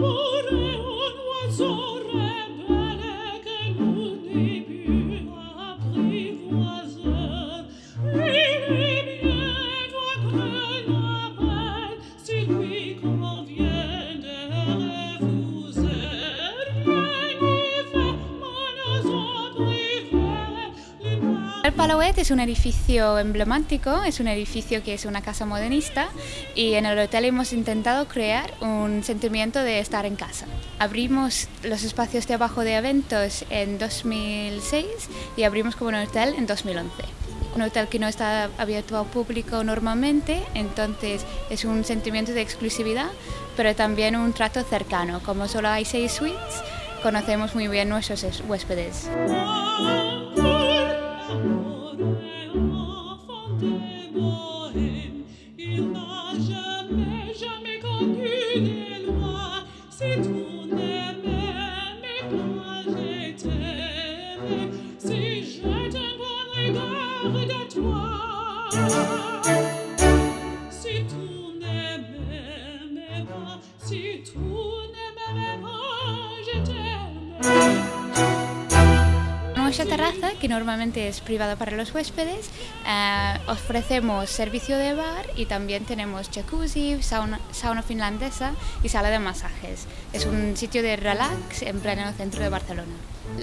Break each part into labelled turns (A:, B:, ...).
A: Oh.
B: El Palauet es un edificio emblemático, es un edificio que es una casa modernista y en el hotel hemos intentado crear un sentimiento de estar en casa. Abrimos los espacios de abajo de eventos en 2006 y abrimos como un hotel en 2011 un hotel que no está abierto al público normalmente, entonces es un sentimiento de exclusividad, pero también un trato cercano. Como solo hay seis suites, conocemos muy bien nuestros huéspedes.
A: Il n'a jamais, jamais connu des lois. Si tu n'aimes pas, j'ai. Si j'ai un bon regard de toi. Si tu n'aimes pas, si tu n'aimes pas.
B: Nuestra terraza, que normalmente es privada para los huéspedes, eh, ofrecemos servicio de bar y también tenemos jacuzzi, sauna, sauna, finlandesa y sala de masajes. Es un sitio de relax en pleno centro de Barcelona.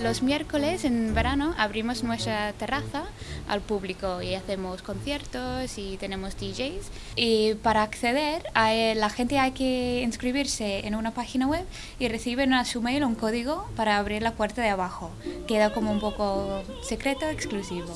B: Los miércoles en verano abrimos nuestra terraza al público y hacemos conciertos y tenemos DJs. Y para acceder, la gente hay que inscribirse en una página web y reciben a su mail un código para abrir la puerta de abajo. Queda como un poco secreto, exclusivo.